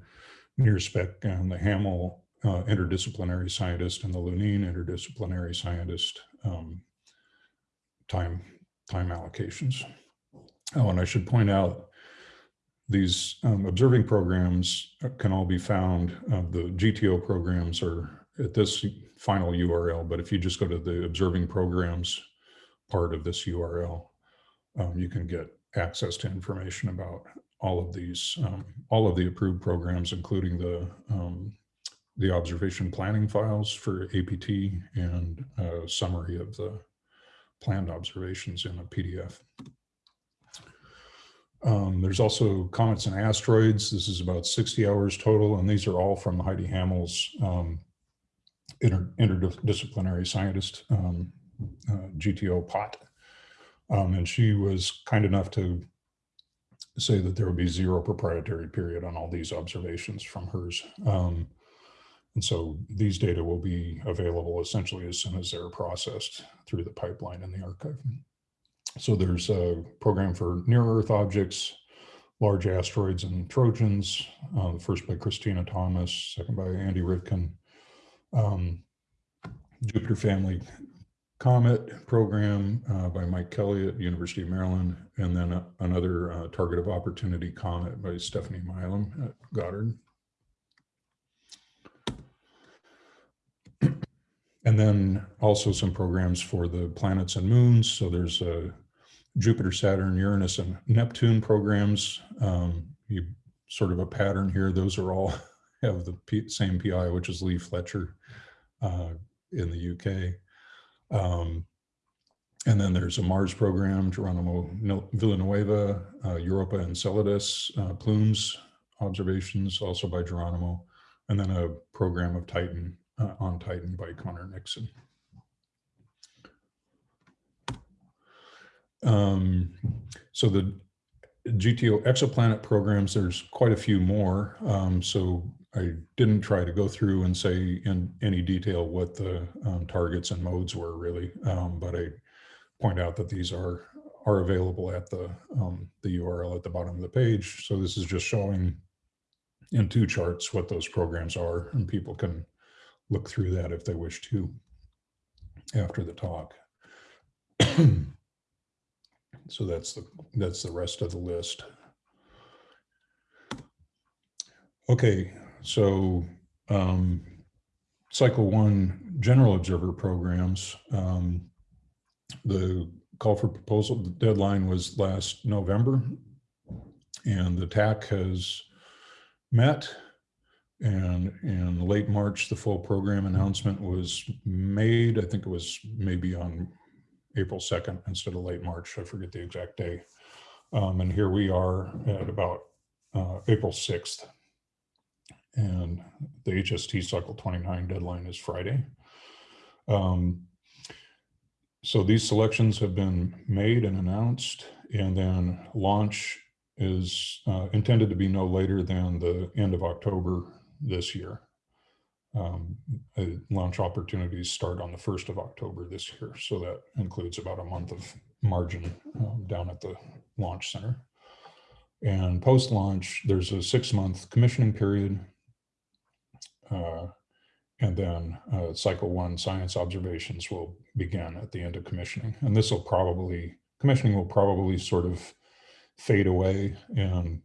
Speaker 3: NIRSpec, and the Hammel uh, interdisciplinary scientist and the Lunine interdisciplinary scientist um, time, time allocations. Oh, and I should point out these um, observing programs can all be found. Uh, the GTO programs are at this final URL, but if you just go to the observing programs part of this URL, um, you can get access to information about all of these, um, all of the approved programs, including the um, the observation planning files for APT and a summary of the planned observations in a PDF. Um, there's also comets and asteroids. This is about 60 hours total, and these are all from Heidi Hammel's um, inter interdisciplinary scientist, um, uh, GTO POT. Um, and she was kind enough to say that there would be zero proprietary period on all these observations from hers. Um, and so these data will be available essentially as soon as they're processed through the pipeline in the archive. So there's a program for near Earth objects, large asteroids and Trojans, uh, first by Christina Thomas, second by Andy Rivkin. Um, Jupiter Family Comet program uh, by Mike Kelley at University of Maryland, and then a, another uh, Target of Opportunity Comet by Stephanie Milam at Goddard. And then also some programs for the planets and moons. So there's a Jupiter, Saturn, Uranus, and Neptune programs. Um, you sort of a pattern here. Those are all (laughs) have the P same PI, which is Leigh Fletcher uh, in the UK. Um, and then there's a Mars program, Geronimo Villanueva, uh, Europa Enceladus, uh, Plumes observations, also by Geronimo, and then a program of Titan uh, on Titan by Conor Nixon. Um, so the GTO exoplanet programs, there's quite a few more. Um, so I didn't try to go through and say in any detail what the um, targets and modes were really, um, but I point out that these are are available at the um, the URL at the bottom of the page. So this is just showing in two charts what those programs are, and people can look through that if they wish to after the talk. so that's the that's the rest of the list. Okay, so um, cycle one general observer programs. Um, the call for proposal deadline was last November, and the TAC has met and in late March, the full program announcement was made. I think it was maybe on April 2nd instead of late March. I forget the exact day. Um, and here we are at about uh, April 6th. And the HST cycle 29 deadline is Friday. Um, so these selections have been made and announced, and then launch is uh, intended to be no later than the end of October this year. Um, launch opportunities start on the 1st of October this year. So that includes about a month of margin um, down at the launch center. And post-launch, there's a six month commissioning period. Uh, and then uh, cycle one science observations will begin at the end of commissioning. And this will probably, commissioning will probably sort of fade away and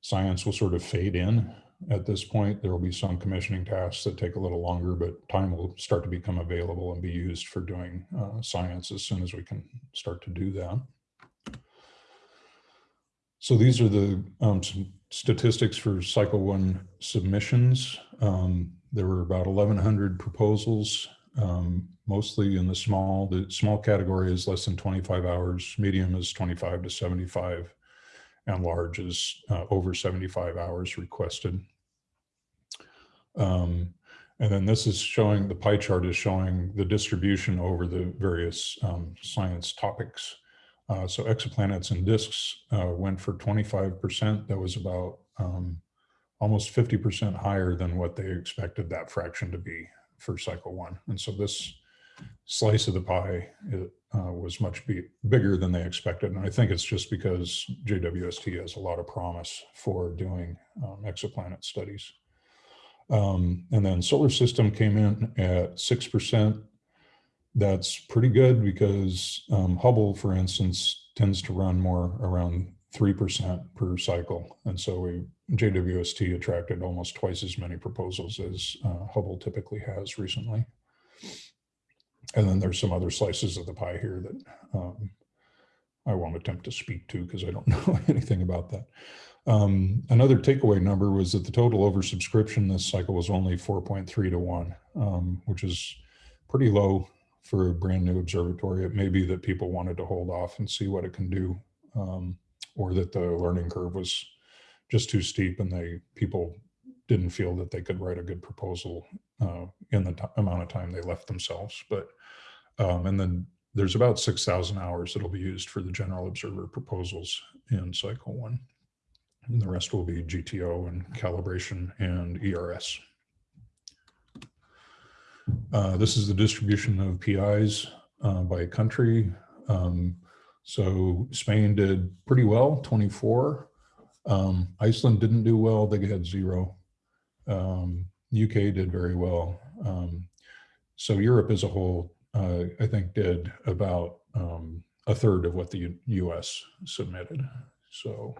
Speaker 3: science will sort of fade in at this point. There will be some commissioning tasks that take a little longer, but time will start to become available and be used for doing uh, science as soon as we can start to do that. So these are the um, statistics for cycle one submissions. Um, there were about 1,100 proposals, um, mostly in the small. The small category is less than 25 hours, medium is 25 to 75, and large is uh, over 75 hours requested. Um, and then this is showing, the pie chart is showing the distribution over the various um, science topics. Uh, so exoplanets and disks uh, went for 25%. That was about um, almost 50% higher than what they expected that fraction to be for cycle one. And so this slice of the pie it, uh, was much bigger than they expected. And I think it's just because JWST has a lot of promise for doing um, exoplanet studies. Um, and then solar system came in at 6%. That's pretty good because um, Hubble, for instance, tends to run more around 3% per cycle. And so we, JWST attracted almost twice as many proposals as uh, Hubble typically has recently. And then there's some other slices of the pie here that um, I won't attempt to speak to because I don't (laughs) know anything about that. Um, another takeaway number was that the total oversubscription this cycle was only 4.3 to 1, um, which is pretty low for a brand new observatory. It may be that people wanted to hold off and see what it can do, um, or that the learning curve was just too steep and they people didn't feel that they could write a good proposal uh, in the amount of time they left themselves. But um, and then there's about 6,000 hours that'll be used for the general observer proposals in cycle one. And the rest will be GTO and calibration and ERS. Uh, this is the distribution of PIs uh, by country. Um, so Spain did pretty well, 24. Um, Iceland didn't do well, they had zero. Um, UK did very well. Um, so Europe as a whole, uh, I think did about um, a third of what the U US submitted. So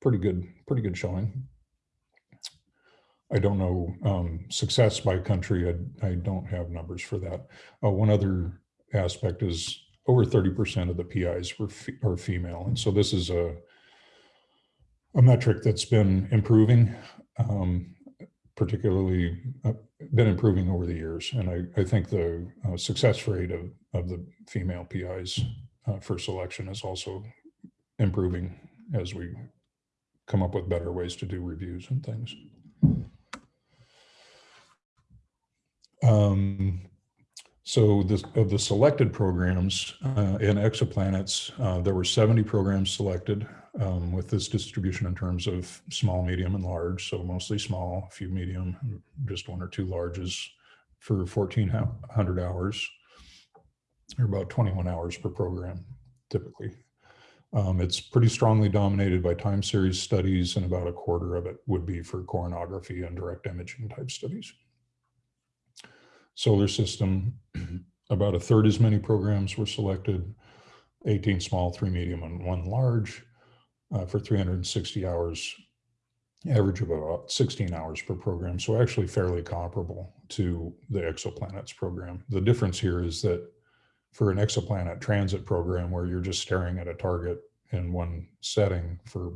Speaker 3: pretty good, pretty good showing. I don't know um, success by country. I, I, don't have numbers for that. Uh, one other aspect is over 30% of the PIs were fe are female. And so this is a, a metric that's been improving, um, particularly uh, been improving over the years. And I, I think the uh, success rate of, of the female PIs uh, for selection is also improving as we come up with better ways to do reviews and things. Um, so this, of the selected programs uh, in exoplanets, uh, there were 70 programs selected um, with this distribution in terms of small, medium, and large. So mostly small, a few medium, just one or two larges for 1,400 hours, or about 21 hours per program, typically. Um, it's pretty strongly dominated by time series studies and about a quarter of it would be for coronagraphy and direct imaging type studies. Solar system, about a third as many programs were selected, 18 small, three medium, and one large uh, for 360 hours, average of about 16 hours per program. So actually fairly comparable to the exoplanets program. The difference here is that for an exoplanet transit program where you're just staring at a target in one setting for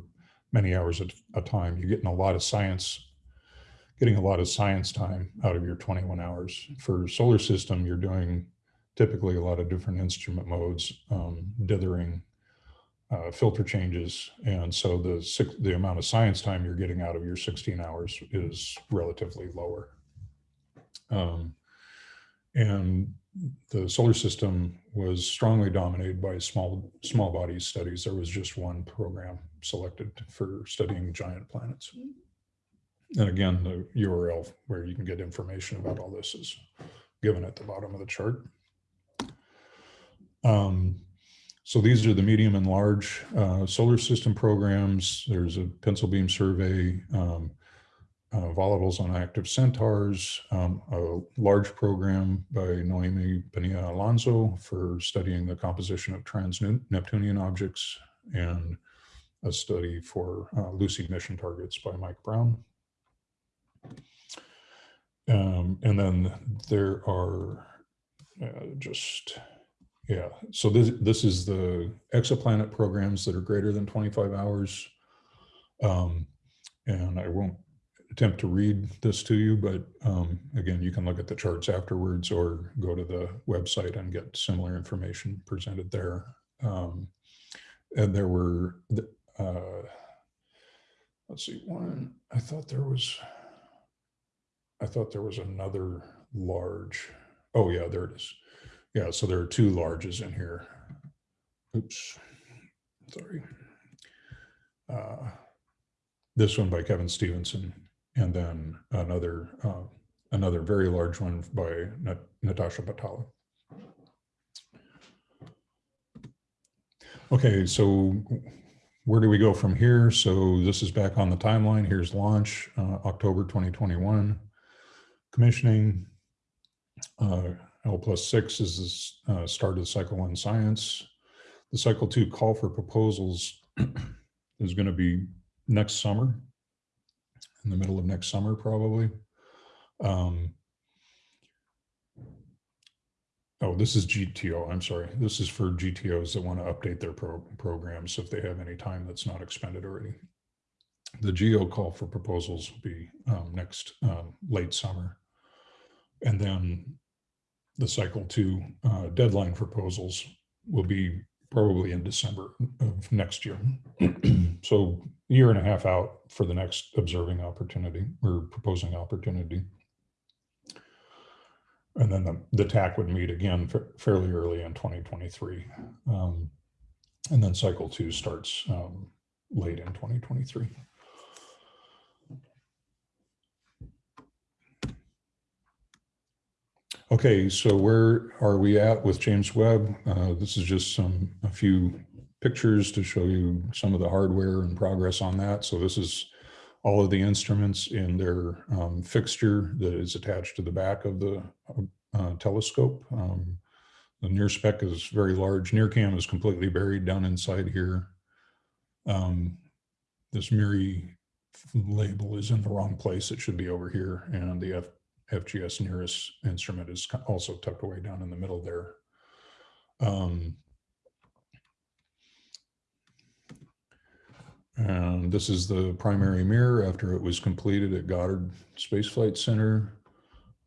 Speaker 3: many hours at a time, you're getting a lot of science, getting a lot of science time out of your 21 hours. For solar system, you're doing typically a lot of different instrument modes, um, dithering, uh, filter changes. And so the, six, the amount of science time you're getting out of your 16 hours is relatively lower. Um, and the solar system was strongly dominated by small small body studies. There was just one program selected for studying giant planets. And again, the URL where you can get information about all this is given at the bottom of the chart. Um, so these are the medium and large uh, solar system programs. There's a pencil beam survey, um, uh, volatiles on active centaurs, um, a large program by Noemi Pinilla Alonso for studying the composition of trans-Neptunian objects, and a study for uh, Lucy mission targets by Mike Brown. Um, and then there are uh, just, yeah, so this, this is the exoplanet programs that are greater than 25 hours. Um, and I won't attempt to read this to you, but um, again, you can look at the charts afterwards or go to the website and get similar information presented there. Um, and there were, uh, let's see, one, I thought there was, I thought there was another large, oh yeah, there it is. Yeah, so there are two larges in here. Oops, sorry. Uh, this one by Kevin Stevenson and then another uh, another very large one by Nat Natasha Batalha. Okay, so where do we go from here? So this is back on the timeline. Here's launch, uh, October 2021. Commissioning, uh, L plus six is the uh, start of cycle one science. The cycle two call for proposals (clears throat) is going to be next summer, in the middle of next summer, probably. Um, oh, this is GTO. I'm sorry. This is for GTOs that want to update their pro programs if they have any time that's not expended already. The GEO call for proposals will be um, next um, late summer. And then the cycle two uh, deadline proposals will be probably in December of next year. (clears throat) so a year and a half out for the next observing opportunity or proposing opportunity. And then the, the TAC would meet again fairly early in 2023. Um, and then cycle two starts um, late in 2023. Okay, so where are we at with James Webb? Uh, this is just some a few pictures to show you some of the hardware and progress on that. So this is all of the instruments in their um, fixture that is attached to the back of the uh, telescope. Um, the spec is very large. NIRCam is completely buried down inside here. Um, this MIRI label is in the wrong place. It should be over here. And the FGS NIRISS instrument is also tucked away down in the middle there. Um, and this is the primary mirror after it was completed at Goddard Space Flight Center.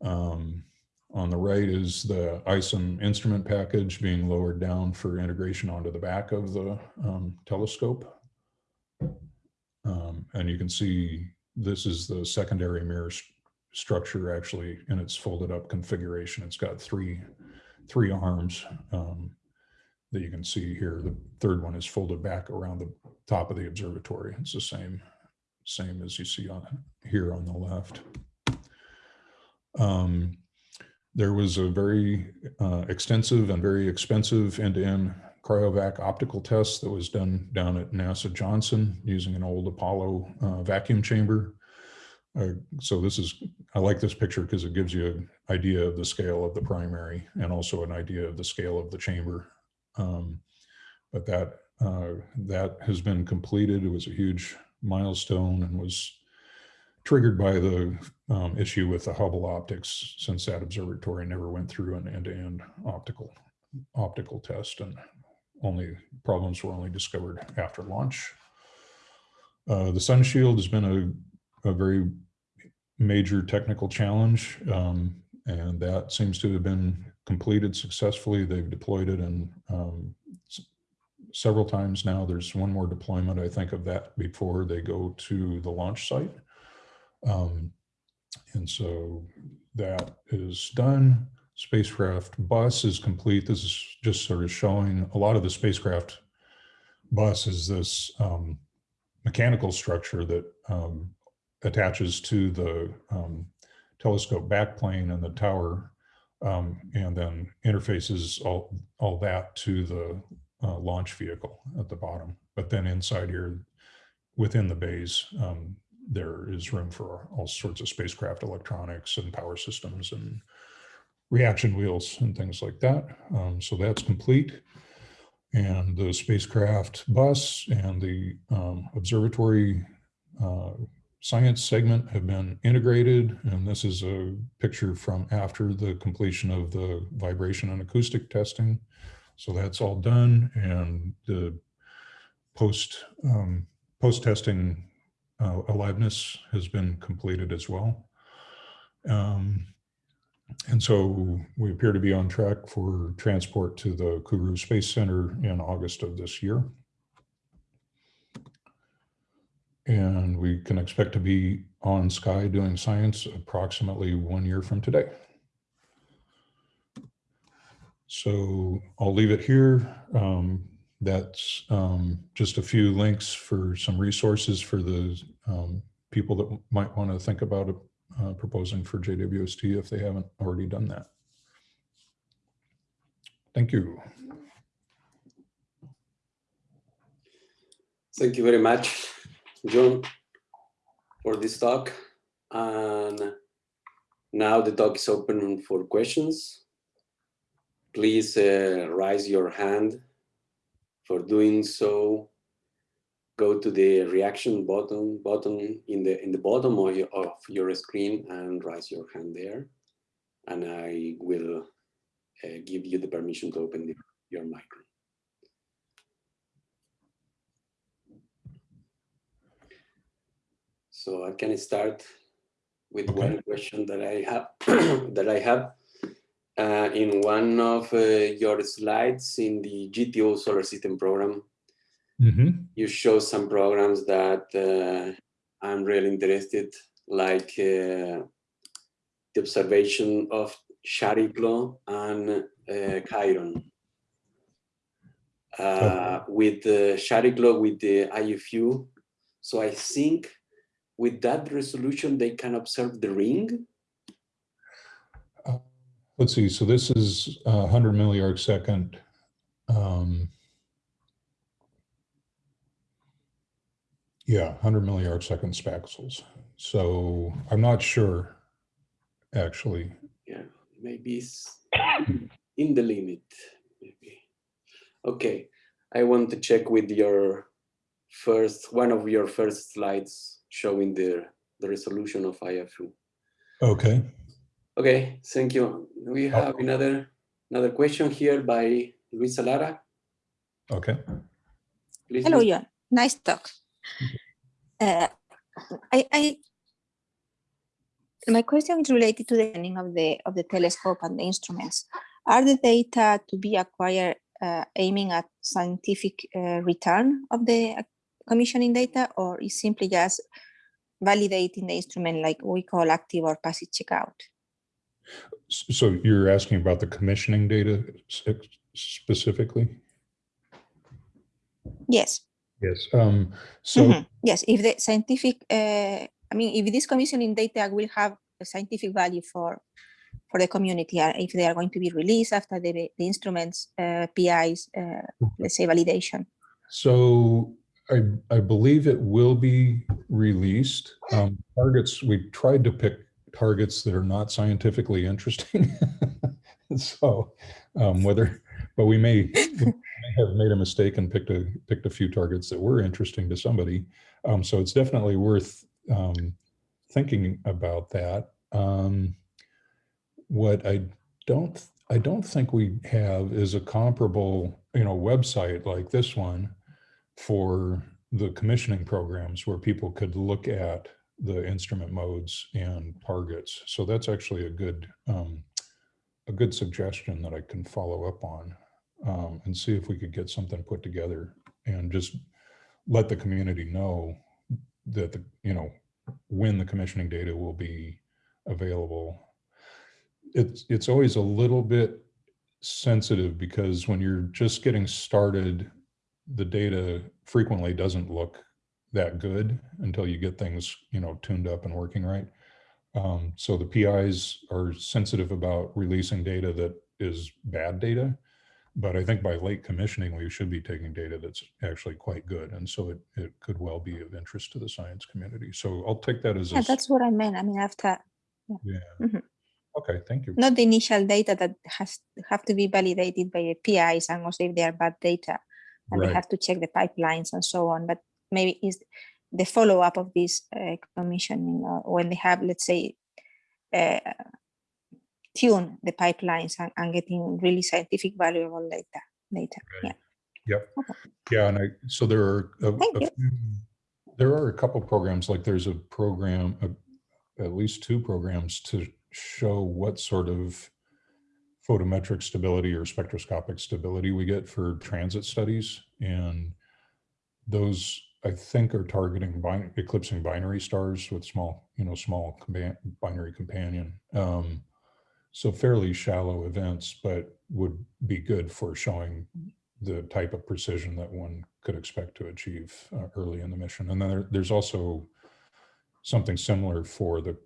Speaker 3: Um, on the right is the ISIM instrument package being lowered down for integration onto the back of the um, telescope. Um, and you can see this is the secondary mirror structure actually in its folded up configuration. It's got three, three arms um, that you can see here. The third one is folded back around the top of the observatory. It's the same, same as you see on here on the left. Um, there was a very uh, extensive and very expensive end-to-end -end cryovac optical test that was done down at NASA Johnson using an old Apollo uh, vacuum chamber. So this is, I like this picture because it gives you an idea of the scale of the primary and also an idea of the scale of the chamber. Um, but that, uh, that has been completed. It was a huge milestone and was triggered by the um, issue with the Hubble optics since that observatory never went through an end-to-end -end optical optical test and only problems were only discovered after launch. Uh, the sun shield has been a very major technical challenge, um, and that seems to have been completed successfully. They've deployed it and um, several times now. There's one more deployment, I think, of that before they go to the launch site. Um, and so that is done. Spacecraft bus is complete. This is just sort of showing a lot of the spacecraft bus is this um, mechanical structure that um, attaches to the um, telescope backplane and the tower um, and then interfaces all, all that to the uh, launch vehicle at the bottom. But then inside here, within the bays, um, there is room for all sorts of spacecraft electronics and power systems and reaction wheels and things like that. Um, so that's complete. And the spacecraft bus and the um, observatory uh, science segment have been integrated. And this is a picture from after the completion of the vibration and acoustic testing. So that's all done. And the post um, post testing uh, aliveness has been completed as well. Um, and so we appear to be on track for transport to the Kourou Space Center in August of this year and we can expect to be on Sky doing science approximately one year from today. So I'll leave it here. Um, that's um, just a few links for some resources for the um, people that might want to think about uh, proposing for JWST if they haven't already done that. Thank you.
Speaker 1: Thank you very much, John, for this talk. And now the talk is open for questions. Please uh, raise your hand. For doing so, go to the reaction button button in the in the bottom of your, of your screen and raise your hand there. And I will uh, give you the permission to open the, your microphone. So I can start with
Speaker 3: Okay.
Speaker 1: one question that I have (clears throat) that I have uh, in one of uh, your slides in the GTO solar system program.
Speaker 3: Mhm.
Speaker 1: You show some programs that uh, I'm really interested, like uh, the observation of Chariklo and uh, Chiron. Uh, with the Chariklo with the IFU. So I think with that resolution, they can observe the ring.
Speaker 3: Uh, Let's see, so this is uh, 100 milliarc second. um, Yeah, 100 milliarc second spaxels. So I'm not sure, actually.
Speaker 1: Yeah, maybe it's in the limit. Maybe. Okay, I want to check with your first one of your first slides showing the the resolution of IFU.
Speaker 3: Okay,
Speaker 1: Okay, thank you. We have another another question here by Luisa Lara.
Speaker 3: okay.
Speaker 1: Please,
Speaker 4: Hello,
Speaker 1: Luisa.
Speaker 4: John. Nice talk. Uh, I, I, my question is related to the ending of the of the telescope and the instruments. Are the data to be acquired uh, aiming at scientific uh, return of the uh, commissioning data, or is simply just validating the instrument like we call active or passive checkout?
Speaker 3: So you're asking about the commissioning data specifically?
Speaker 4: Yes.
Speaker 3: Yes. Um, so
Speaker 4: Mhm. Yes, if the scientific, uh, I mean, if this commissioning data will have a scientific value for for the community, uh, if they are going to be released after the, the instruments, uh, PIs, uh, let's say validation.
Speaker 3: So I, I believe it will be released. Um, targets, we tried to pick targets that are not scientifically interesting. (laughs) so um, whether, but we may, we may have made a mistake and picked a picked a few targets that were interesting to somebody. Um, so it's definitely worth um, thinking about that. Um, what I don't I don't think we have is a comparable, you know, website like this one for the commissioning programs where people could look at the instrument modes and targets. So that's actually a good um, a good suggestion that I can follow up on um, and see if we could get something put together and just let the community know that the you know when the commissioning data will be available. It's it's always a little bit sensitive because when you're just getting started, the data frequently doesn't look that good until you get things, you know, tuned up and working right. Um, so the PIs are sensitive about releasing data that is bad data. But I think by late commissioning, we should be taking data that's actually quite good. And so it, it could well be of interest to the science community. So I'll take that as
Speaker 4: Yeah, that's what I meant. I mean, after
Speaker 3: yeah.
Speaker 4: Mhm.
Speaker 3: Okay, thank you.
Speaker 4: not the initial data that has have to be validated by the PIs and also if they are bad data and
Speaker 3: Right.
Speaker 4: they have to check the pipelines and so on. But maybe is the follow up of this uh, commissioning uh, when they have, let's say, uh, tune the pipelines and, and getting really scientific valuable data. Data.
Speaker 3: Right.
Speaker 4: Yeah.
Speaker 3: Yep. Yeah, and I, so there are, a- a few- there are a couple programs, like there's a program, uh, at least two programs to show what sort of photometric stability or spectroscopic stability we get for transit studies. And those, I think, are targeting bin- eclipsing binary stars with small, you know, small binary companion. Um, so fairly shallow events, but would be good for showing the type of precision that one could expect to achieve uh, early in the mission. And then there, there's also something similar for the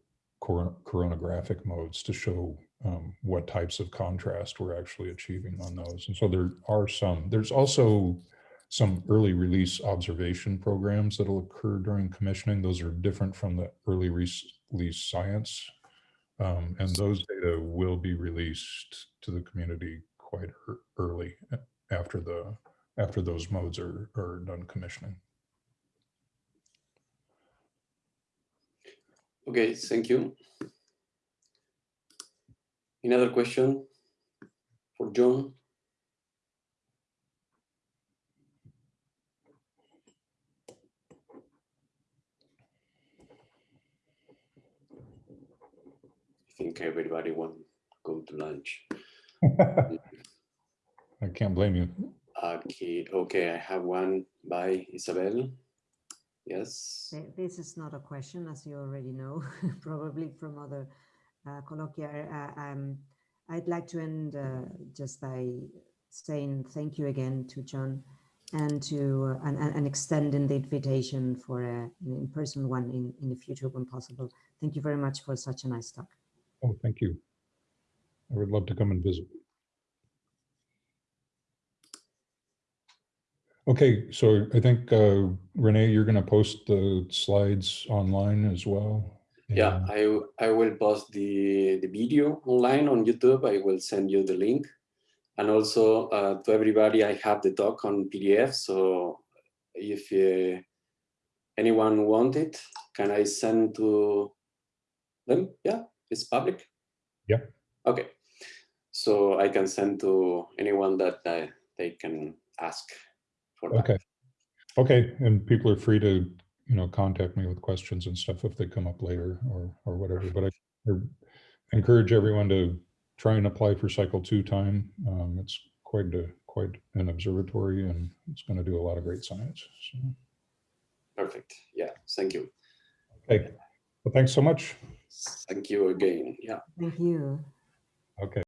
Speaker 3: cor- coronagraphic modes to show um, what types of contrast we're actually achieving on those. And so there are some, there's also some early release observation programs that'll occur during commissioning. Those are different from the early release science. Um, and those data will be released to the community quite early after the, after those modes are, are done commissioning.
Speaker 1: Okay, thank you. Another question for John? I think everybody want to go to lunch. (laughs)
Speaker 3: I can't blame you.
Speaker 1: Okay, okay, I have one by Isabel. Yes,
Speaker 2: This is not a question, as you already know, (laughs) probably from other uh, colloquia. Uh, um, I'd like to end uh, just by saying thank you again to John and to uh, and, and extending the invitation for an in-person one in, in the future when possible. Thank you very much for such a nice talk.
Speaker 3: Oh, thank you. I would love to come and visit. Okay, so I think uh, Renee, you're going to post the slides online as well.
Speaker 1: Yeah, I, I will post the, the video online on YouTube. I will send you the link. And also uh, to everybody, I have the talk on PDF. So if uh, anyone want it, can I send to them? Yeah, it's public.
Speaker 3: Yeah.
Speaker 1: Okay. So I can send to anyone that uh, they can ask for that.
Speaker 3: Okay. Okay, and people are free to, you know, contact me with questions and stuff if they come up later or, or whatever, but I I encourage everyone to try and apply for cycle two time. Um, it's quite a, quite an observatory and it's going to do a lot of great science. So,
Speaker 1: Perfect. Yeah. Thank you.
Speaker 3: okay, well, thanks so much.
Speaker 1: Thank you again. Yeah.
Speaker 2: Thank you.
Speaker 3: Okay.